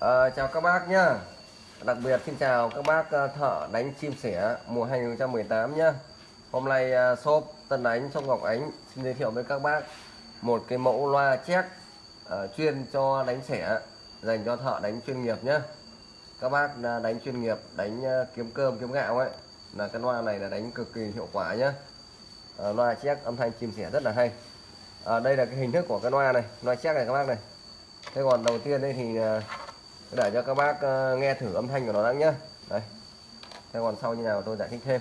À, chào các bác nhá. Đặc biệt xin chào các bác ờ, thợ đánh chim sẻ mùa 2018 nhá. Hôm nay uh, shop Tân Ánh Sông Ngọc Ánh xin giới thiệu với các bác một cái mẫu loa check uh, chuyên cho đánh sẻ dành cho thợ đánh chuyên nghiệp nhá. Các bác uh, đánh chuyên nghiệp đánh uh, kiếm cơm kiếm gạo ấy là cái loa này là đánh cực kỳ hiệu quả nhá. Uh, loa check âm thanh chim sẻ rất là hay. À, đây là cái hình thức của cái loa này loa check này các bác này. Thế còn đầu tiên đây thì để cho các bác ờ, nghe thử âm thanh của nó đã nhé đây. Theo còn sau như nào tôi giải thích thêm.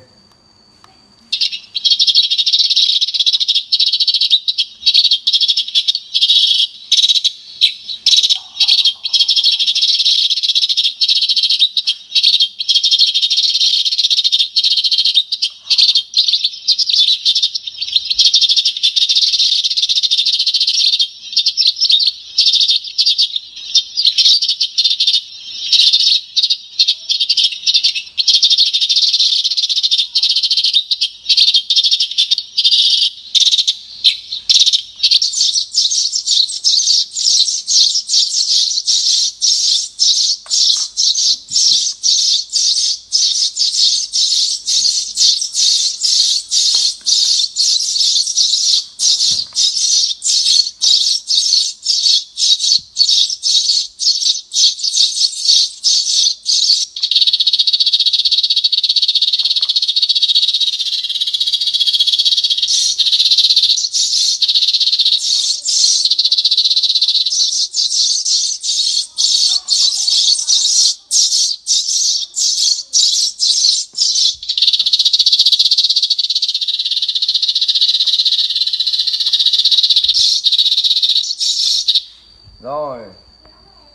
Rồi,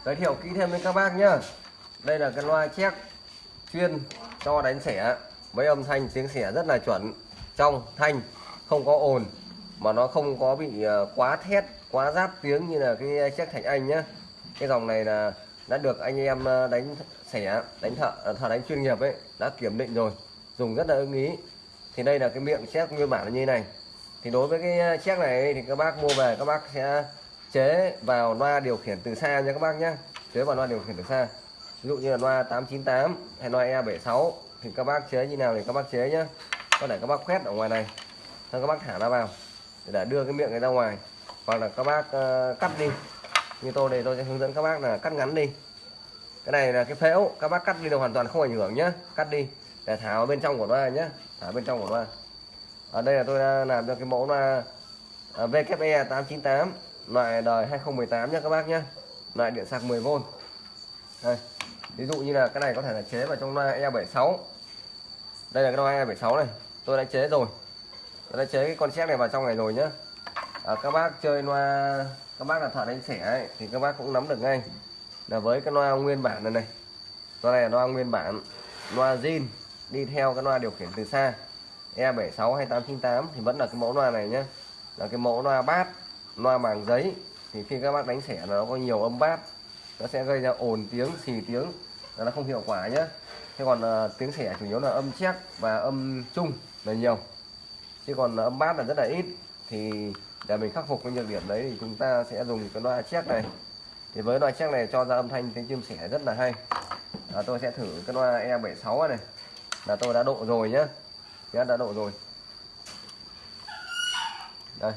giới thiệu kỹ thêm với các bác nhá. Đây là cái loa check chuyên cho đánh xẻ. Với âm thanh, tiếng xẻ rất là chuẩn. Trong thanh không có ồn, mà nó không có bị ờ, quá thét, quá giáp tiếng như là cái check thành anh nhá. Cái dòng này là đã được anh em ờ, đánh xẻ, đánh thợ ờ, thợ đánh chuyên nghiệp ấy, đã kiểm định rồi, dùng rất là ưng ý. Thì đây là cái miệng check nguyên bản là như này. Thì đối với cái check này thì các bác mua về, các bác sẽ chế vào loa điều khiển từ xa nha các bác nhé chế vào loa điều khiển từ xa. Ví dụ như là loa 898 hay loa E76 thì các bác chế như nào thì các bác chế nhé có thể các bác quét ở ngoài này xong các bác thả nó vào để đưa cái miệng này ra ngoài. Hoặc là các bác uh, cắt đi. Như tôi đây tôi sẽ hướng dẫn các bác là cắt ngắn đi. Cái này là cái phễu các bác cắt đi là hoàn toàn không ảnh hưởng nhé cắt đi để thả vào bên trong của loa nhé thả bên trong của loa. Ở đây là tôi đã làm được cái mẫu loa ờ, VKE 898 loại đời 2018 nhé các bác nhé loại điện sạc 10V đây ví dụ như là cái này có thể là chế vào trong loa E76 đây là cái loa E76 này tôi đã chế rồi. Tôi đã chế cái con xét này vào trong này rồi nhá. À, các bác chơi loa các bác là thợ đánh xẻ ấy, thì các bác cũng nắm được ngay. Là với cái loa nguyên bản này này. Loa này là loa nguyên bản loa zin đi theo cái loa điều khiển từ xa. E76 hay 898 thì vẫn là cái mẫu loa này nhé là cái mẫu loa bát loa màng giấy thì khi các bác đánh xẻ nó có nhiều âm bát nó sẽ gây ra ồn tiếng xì tiếng nó không hiệu quả nhé thế còn uh, tiếng xẻ chủ yếu là âm chép và âm chung là nhiều. Chứ còn âm bát là rất là ít thì để mình khắc phục cái nhược điểm đấy thì chúng ta sẽ dùng cái loa chép này. Thì với loa chép này cho ra âm thanh tiếng chim sẻ rất là hay. À, tôi sẽ thử cái loa E76 này. Là tôi đã độ rồi nhé đã độ rồi. Đây.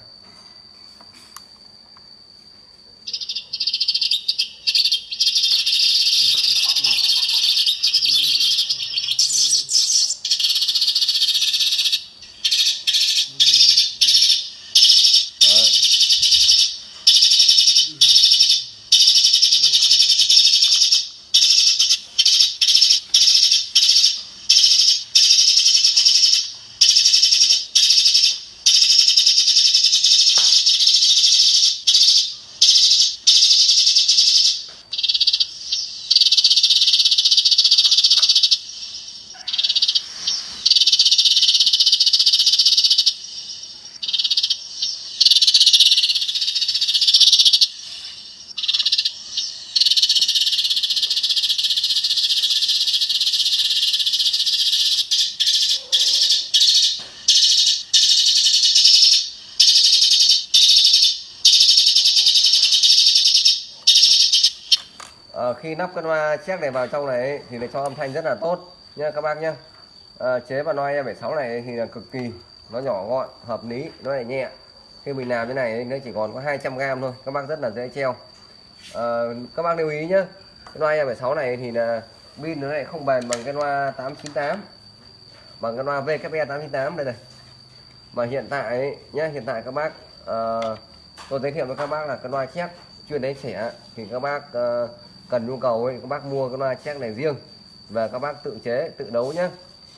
À, khi nắp cân loa check này vào trong này thì nó cho âm thanh rất là tốt nha các bác nhé à, ờ, chế và loa E76 này thì là cực kỳ nó nhỏ gọn hợp lý nó lại nhẹ. Khi mình làm cái này nó chỉ còn có 200g thôi các bác rất là dễ treo. À, các bác lưu ý nhé cái loa E76 này thì là pin nó lại không bền bằng cái loa 898 bằng cái loa VKE 898 đây này. Mà hiện tại nhé hiện tại các bác uh, tôi giới thiệu với các bác là cái loa chép chuyên đánh trẻ thì các bác uh, cần nhu cầu ấy, các bác mua cái loa check này riêng và các bác tự chế tự đấu nhé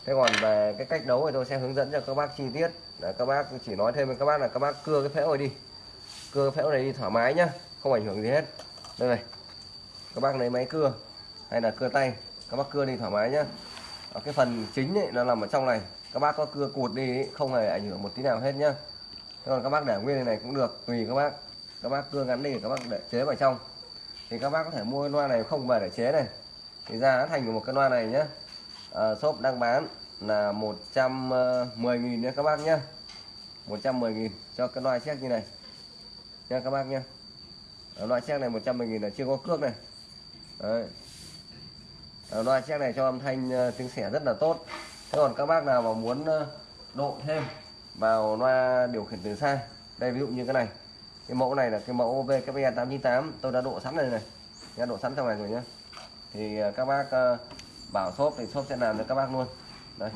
thế còn về cái cách đấu thì tôi sẽ hướng dẫn cho các bác chi tiết là các bác chỉ nói thêm với các bác là các bác cưa cái phễu này đi cưa cái phễu này đi thoải mái nhá không ảnh hưởng gì hết đây này các bác lấy máy cưa hay là cưa tay các bác cưa đi thoải mái nhá ở cái phần chính ấy, nó nằm ở trong này các bác có cưa cụt đi ấy, không hề ảnh hưởng một tí nào hết nhá thế còn các bác để nguyên này, này cũng được tùy các bác các bác cưa ngắn đi các bác để chế vào trong thì các bác có thể mua cái loa này không về để chế này. Thì giá thành của một cái loa này nhá. À, shop đang bán là 110.000 ờ, nha các bác nhá. 110.000 cho cái loa check như này. Nha các bác nhá. Ở loa check này 110.000 là chưa có cước này. Đấy. Ở loa check này cho âm thanh uh, tiếng xẻ rất là tốt. Thế còn các bác nào mà muốn uh, độ thêm vào loa điều khiển từ xa đây ví dụ như cái này cái mẫu này là cái mẫu VKE 898 tôi đã độ sẵn này này. Đã độ sẵn trong này rồi nhé, thì à, các bác à, bảo shop thì shop sẽ làm cho các bác luôn. Đây.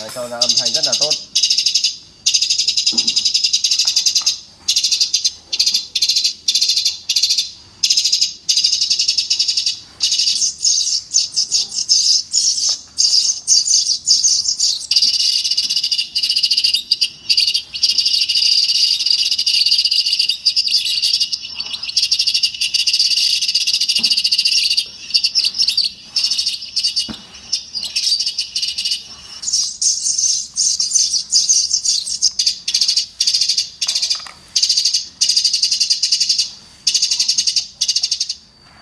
Đấy, cho ra âm thanh rất là tốt.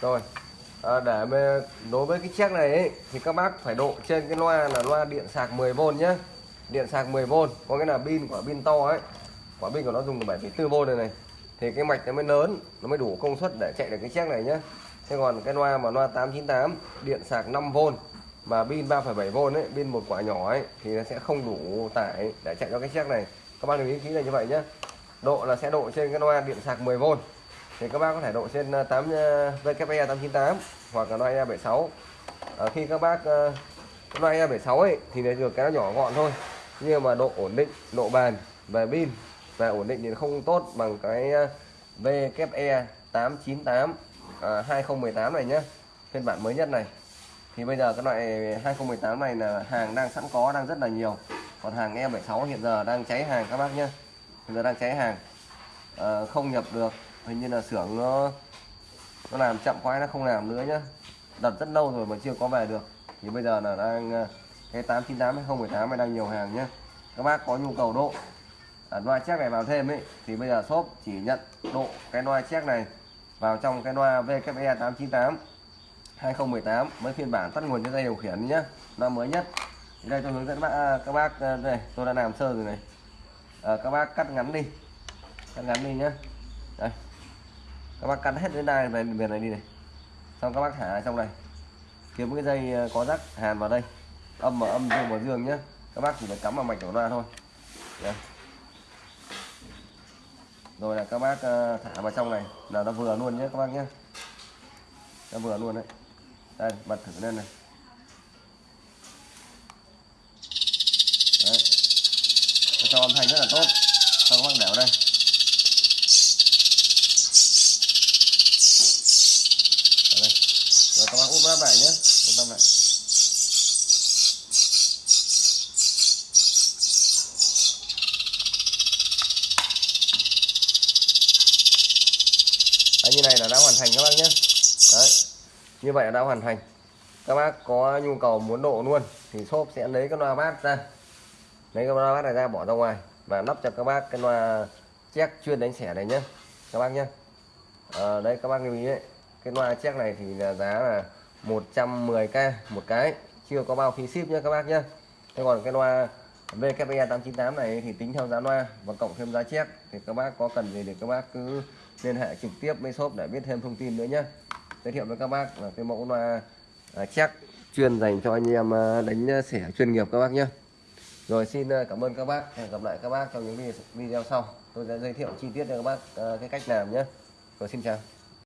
Rồi. À, để đối với cái chiếc này ấy, thì các bác phải độ trên cái loa là loa điện sạc 10V nhé điện sạc 10V có cái là pin quả pin to ấy. Quả pin của nó dùng 7,4V này này. Thì cái mạch nó mới lớn nó mới đủ công suất để chạy được cái chiếc này nhé thế còn cái loa mà loa 898 điện sạc 5V mà pin 3,7V ấy pin một quả nhỏ ấy thì nó sẽ không đủ tải để chạy cho cái chiếc này. Các bác lưu ý kỹ là như vậy nhé độ là sẽ độ trên cái loa điện sạc 10V thì các bác có thể độ trên 8 VKE 898 hoặc là loại E76 à, khi các bác uh, loại E76 ấy thì được cái nó nhỏ gọn thôi nhưng mà độ ổn định độ bền về pin và ổn định thì không tốt bằng cái VKE 898 à, 2018 này nhé phiên bản mới nhất này. Thì bây giờ cái loại 2018 này là hàng đang sẵn có đang rất là nhiều. Còn hàng E76 hiện giờ đang cháy hàng các bác nhé hiện giờ đang cháy hàng à, không nhập được hình như là xưởng nó nó làm chậm quá nó không làm nữa nhá. Đặt rất lâu rồi mà chưa có về được. Thì bây giờ là đang ờ, cái 898 2018 này đang nhiều hàng nhá. Các bác có nhu cầu độ. À, loa check này vào thêm ấy thì bây giờ shop chỉ nhận độ cái loa check này vào trong cái loa VKE 898 2018 mới phiên bản tắt nguồn cho dây điều khiển nhá. Nó mới nhất. Đây tôi hướng dẫn bác à, các bác ờ, đây tôi đã làm sơ rồi này. À, các bác cắt ngắn đi. Cắt ngắn đi nhá. Đây các bác cắt hết đến đai về miền này đi này. Xong các bác thả trong này. Kiếm cái dây ờ, có rắc hàn vào đây. Âm vào âm, dương vào dương nhé các bác chỉ phải cắm vào mạch của loa thôi. Yeah. rồi là các bác ờ, thả vào trong này. Là nó vừa luôn nhé các bác nhé nó vừa luôn đấy. Đây, bật thử lên này. Đấy. Nó cho âm thanh rất là tốt. Xong các bác đẻo đây rồi các bác úp lắp lại trung tâm này Đấy, như này là đã hoàn thành các bác nhé. Đấy. như vậy là đã hoàn thành. Các bác có nhu cầu muốn độ luôn thì shop sẽ lấy cái loa bát ra. Lấy cái loa bát này ra bỏ ra ngoài và lắp cho các bác cái loa check chuyên đánh xẻ này nhé các bác nhé. Ờ, à, đây các bác lưu ý đấy. Cái loa check này thì là giá là 110k một cái. Chưa có bao phí ship nhé các bác nhé thế còn cái loa VKPE 898 này thì tính theo giá loa và cộng thêm giá chép thì các bác có cần gì thì các bác cứ liên hệ trực tiếp với shop để biết thêm thông tin nữa nhé giới thiệu với các bác là cái mẫu loa à, chép chuyên dành cho anh em à, đánh sẻ chuyên nghiệp các bác nhé rồi xin à, cảm ơn các bác. Hẹn gặp lại các bác trong những video sau. Tôi sẽ giới thiệu chi tiết cho các bác cái cách làm nhé rồi xin chào.